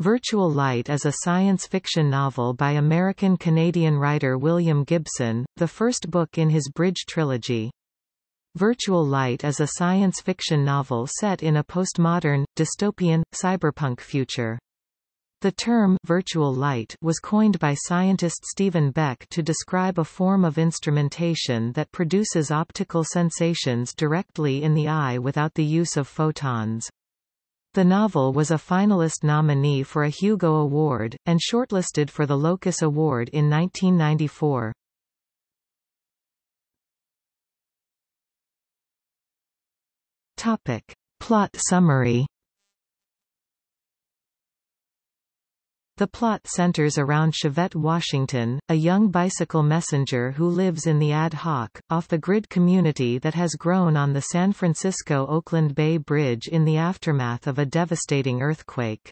Virtual Light is a science fiction novel by American-Canadian writer William Gibson, the first book in his Bridge trilogy. Virtual Light is a science fiction novel set in a postmodern, dystopian, cyberpunk future. The term virtual light was coined by scientist Stephen Beck to describe a form of instrumentation that produces optical sensations directly in the eye without the use of photons. The novel was a finalist nominee for a Hugo Award, and shortlisted for the Locus Award in 1994. Topic. Plot summary The plot centers around Chevette Washington, a young bicycle messenger who lives in the ad hoc, off-the-grid community that has grown on the San Francisco-Oakland Bay Bridge in the aftermath of a devastating earthquake.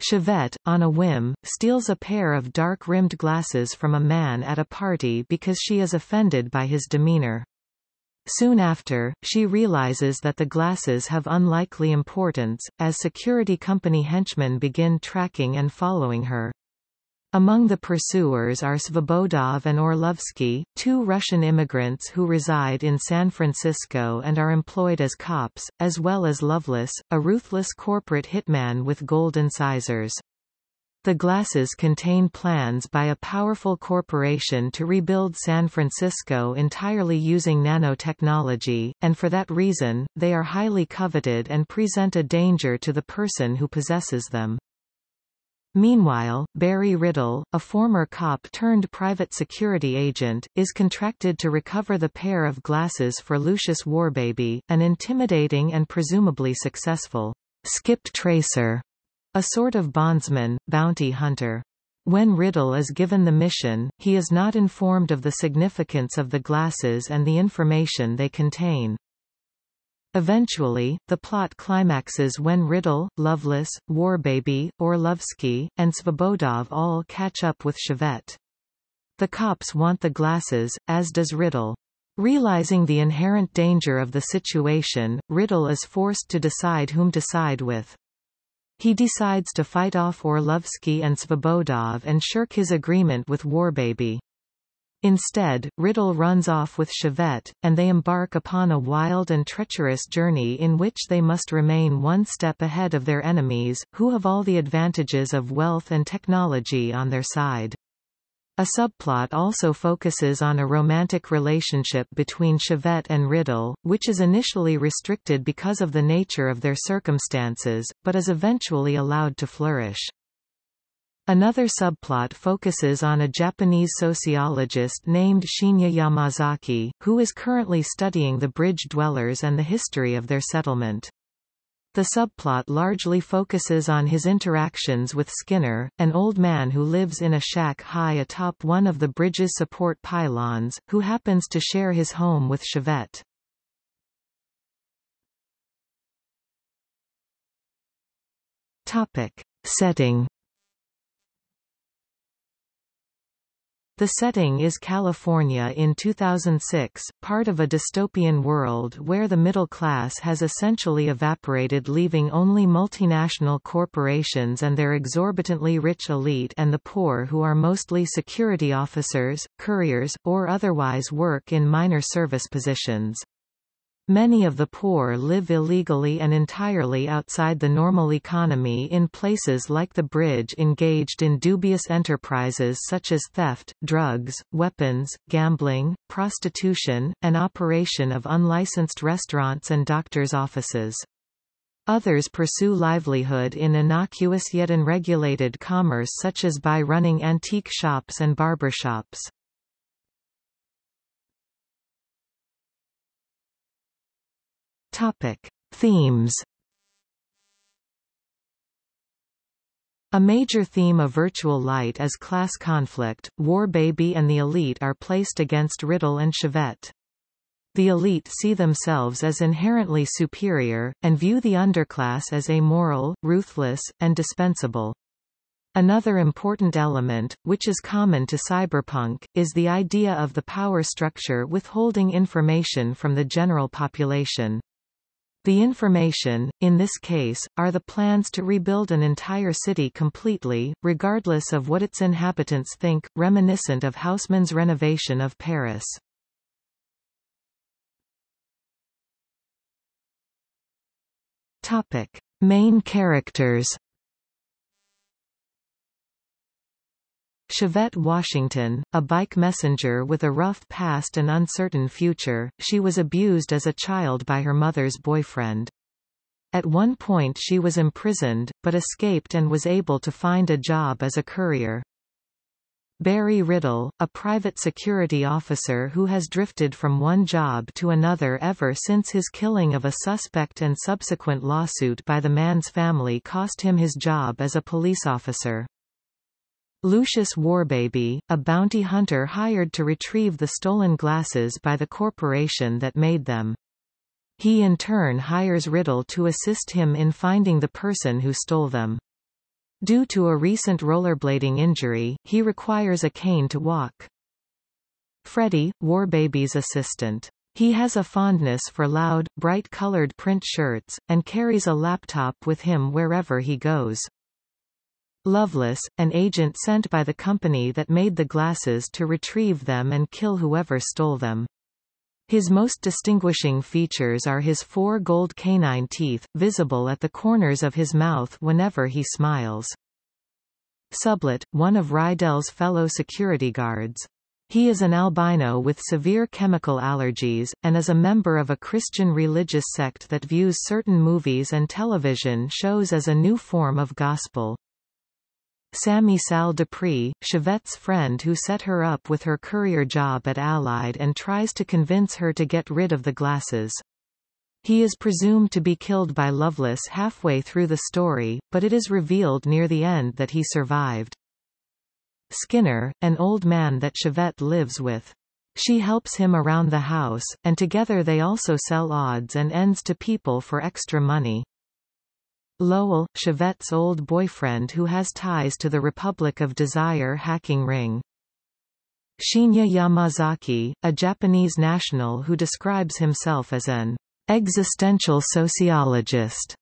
Chevette, on a whim, steals a pair of dark-rimmed glasses from a man at a party because she is offended by his demeanor. Soon after, she realizes that the glasses have unlikely importance, as security company henchmen begin tracking and following her. Among the pursuers are Svobodov and Orlovsky, two Russian immigrants who reside in San Francisco and are employed as cops, as well as Loveless, a ruthless corporate hitman with gold incisors. The glasses contain plans by a powerful corporation to rebuild San Francisco entirely using nanotechnology, and for that reason, they are highly coveted and present a danger to the person who possesses them. Meanwhile, Berry Rydell, a former cop turned private security agent, is contracted to recover the pair of glasses for Lucius Warbaby, an intimidating and presumably successful skip tracer a sort of bondsman, bounty hunter. When Rydell is given the mission, he is not informed of the significance of the glasses and the information they contain. Eventually, the plot climaxes when Rydell, Loveless, Warbaby, Orlovsky, and Svobodov all catch up with Chevette. The cops want the glasses, as does Rydell. Realizing the inherent danger of the situation, Rydell is forced to decide whom to side with. He decides to fight off Orlovsky and Svobodov and shirk his agreement with Warbaby. Instead, Rydell runs off with Chevette, and they embark upon a wild and treacherous journey in which they must remain one step ahead of their enemies, who have all the advantages of wealth and technology on their side. A subplot also focuses on a romantic relationship between Chevette and Rydell, which is initially restricted because of the nature of their circumstances, but is eventually allowed to flourish. Another subplot focuses on a Japanese sociologist named Shinya Yamazaki, who is currently studying the bridge dwellers and the history of their settlement. The subplot largely focuses on his interactions with Skinner, an old man who lives in a shack high atop one of the bridge's support pylons, who happens to share his home with Chevette. Topic. Setting The setting is California in 2006, part of a dystopian world where the middle class has essentially evaporated leaving only multinational corporations and their exorbitantly rich elite and the poor who are mostly security officers, couriers, or otherwise work in minor service positions. Many of the poor live illegally and entirely outside the normal economy in places like the bridge engaged in dubious enterprises such as theft, drugs, weapons, gambling, prostitution, and operation of unlicensed restaurants and doctors' offices. Others pursue livelihood in innocuous yet unregulated commerce such as by running antique shops and barbershops. Topic. Themes A major theme of Virtual Light is class conflict. Warbaby and the elite are placed against Rydell and Chevette. The elite see themselves as inherently superior, and view the underclass as amoral, ruthless, and dispensable. Another important element, which is common to cyberpunk, is the idea of the power structure withholding information from the general population. The information, in this case, are the plans to rebuild an entire city completely, regardless of what its inhabitants think, reminiscent of Haussmann's renovation of Paris. Topic. Main characters Chevette Washington, a bike messenger with a rough past and uncertain future, she was abused as a child by her mother's boyfriend. At one point she was imprisoned, but escaped and was able to find a job as a courier. Berry Rydell, a private security officer who has drifted from one job to another ever since his killing of a suspect and subsequent lawsuit by the man's family cost him his job as a police officer. Lucius Warbaby, a bounty hunter hired to retrieve the stolen glasses by the corporation that made them. He in turn hires Rydell to assist him in finding the person who stole them. Due to a recent rollerblading injury, he requires a cane to walk. Freddy, Warbaby's assistant. He has a fondness for loud, bright-colored print shirts, and carries a laptop with him wherever he goes. Loveless, an agent sent by the company that made the glasses to retrieve them and kill whoever stole them. His most distinguishing features are his four gold canine teeth, visible at the corners of his mouth whenever he smiles. Sublet, one of Rydell's fellow security guards. He is an albino with severe chemical allergies, and is a member of a Christian religious sect that views certain movies and television shows as a new form of gospel. Sammy Sal Dupree, Chevette's friend who set her up with her courier job at Allied and tries to convince her to get rid of the glasses. He is presumed to be killed by Loveless halfway through the story, but it is revealed near the end that he survived. Skinner, an old man that Chevette lives with. She helps him around the house, and together they also sell odds and ends to people for extra money. Lowell, Chevette's old boyfriend who has ties to the Republic of Desire hacking ring. Shinya Yamazaki, a Japanese national who describes himself as an existential sociologist,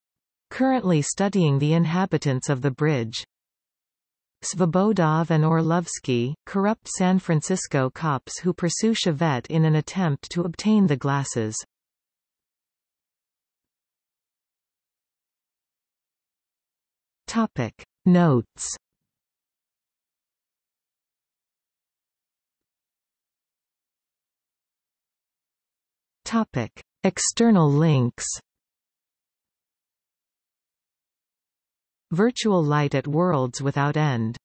currently studying the inhabitants of the bridge. Svobodov and Orlovsky, corrupt San Francisco cops who pursue Chevette in an attempt to obtain the glasses. Topic. Notes. Topic. External links. Virtual light at Worlds Without End